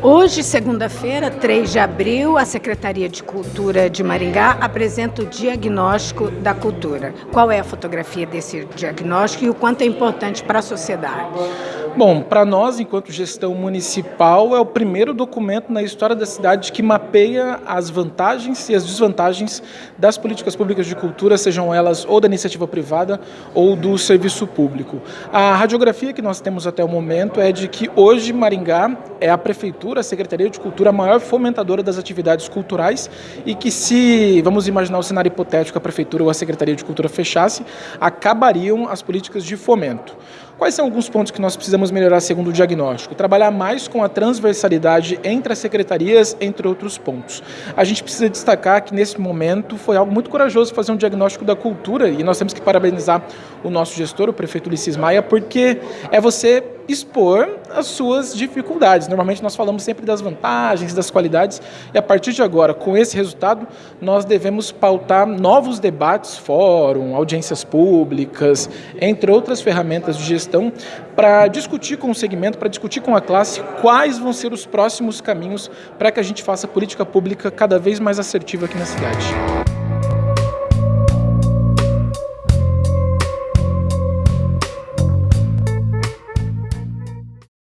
Hoje, segunda-feira, 3 de abril, a Secretaria de Cultura de Maringá apresenta o diagnóstico da cultura. Qual é a fotografia desse diagnóstico e o quanto é importante para a sociedade? Bom, para nós, enquanto gestão municipal, é o primeiro documento na história da cidade que mapeia as vantagens e as desvantagens das políticas públicas de cultura, sejam elas ou da iniciativa privada ou do serviço público. A radiografia que nós temos até o momento é de que hoje Maringá é a prefeitura, a Secretaria de Cultura, a maior fomentadora das atividades culturais e que se, vamos imaginar o cenário hipotético, a prefeitura ou a Secretaria de Cultura fechasse, acabariam as políticas de fomento. Quais são alguns pontos que nós precisamos melhorar segundo o diagnóstico? Trabalhar mais com a transversalidade entre as secretarias, entre outros pontos. A gente precisa destacar que nesse momento foi algo muito corajoso fazer um diagnóstico da cultura e nós temos que parabenizar o nosso gestor, o prefeito Ulisses Maia, porque é você expor as suas dificuldades. Normalmente nós falamos sempre das vantagens, das qualidades, e a partir de agora, com esse resultado, nós devemos pautar novos debates, fórum, audiências públicas, entre outras ferramentas de gestão, para discutir com o segmento, para discutir com a classe quais vão ser os próximos caminhos para que a gente faça política pública cada vez mais assertiva aqui na cidade.